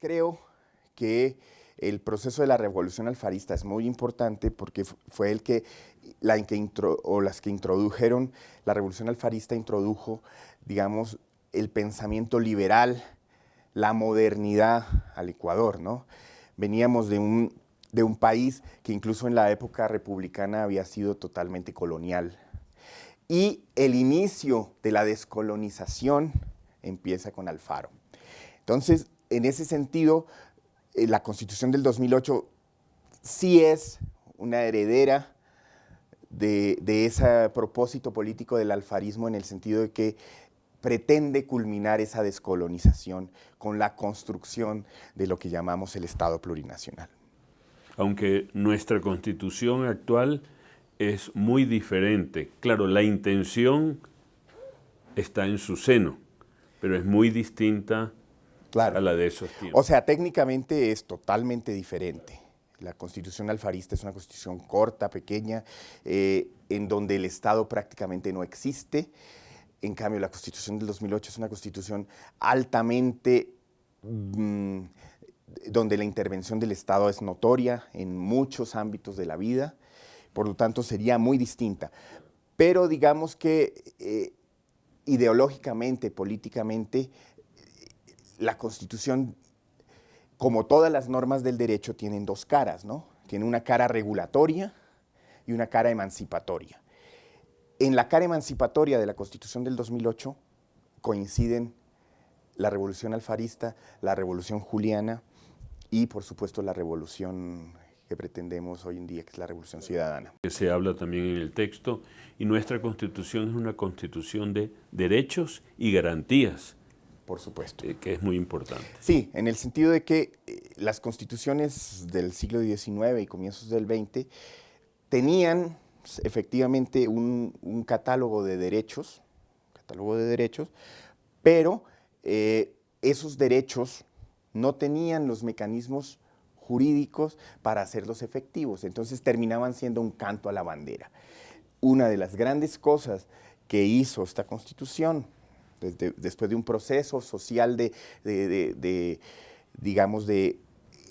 Creo que el proceso de la revolución alfarista es muy importante porque fue el que, o las que introdujeron, la revolución alfarista introdujo, digamos, el pensamiento liberal, la modernidad al Ecuador, ¿no? Veníamos de un, de un país que incluso en la época republicana había sido totalmente colonial. Y el inicio de la descolonización empieza con Alfaro. Entonces, en ese sentido, eh, la Constitución del 2008 sí es una heredera de, de, ese propósito político del alfarismo en el sentido de que pretende culminar esa descolonización con la construcción de lo que llamamos el Estado plurinacional. Aunque nuestra Constitución actual es muy diferente. Claro, la intención está en su seno, pero es muy distinta a la de esos tiempos. O sea, técnicamente es totalmente diferente. La constitución alfarista es una constitución corta, pequeña, eh, en donde el Estado prácticamente no existe. En cambio, la constitución del 2008 es una constitución altamente... Mm, donde la intervención del Estado es notoria en muchos ámbitos de la vida, por lo tanto sería muy distinta. Pero digamos que eh, ideológicamente, políticamente, la Constitución, como todas las normas del derecho, tienen dos caras, ¿no? Tiene una cara regulatoria y una cara emancipatoria. En la cara emancipatoria de la Constitución del 2008 coinciden la Revolución Alfarista, la Revolución Juliana y, por supuesto, la Revolución que pretendemos hoy en día, que es la Revolución Ciudadana. Se habla también en el texto, y nuestra Constitución es una Constitución de derechos y garantías, por supuesto. Eh, que es muy importante. Sí, en el sentido de que eh, las constituciones del siglo XIX y comienzos del XX tenían efectivamente un, catálogo de derechos, catálogo de derechos, pero eh, esos derechos no tenían los mecanismos jurídicos para hacerlos efectivos, entonces terminaban siendo un canto a la bandera. Una de las grandes cosas que hizo esta Constitución después de un proceso social de, digamos, de,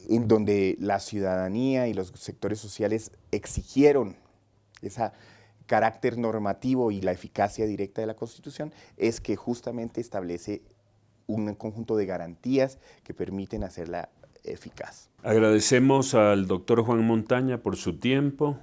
en donde la ciudadanía y los sectores sociales exigieron ese carácter normativo y la eficacia directa de la Constitución, es que justamente establece un conjunto de garantías que permiten hacerla eficaz. Agradecemos al doctor Juan Montaña por su tiempo,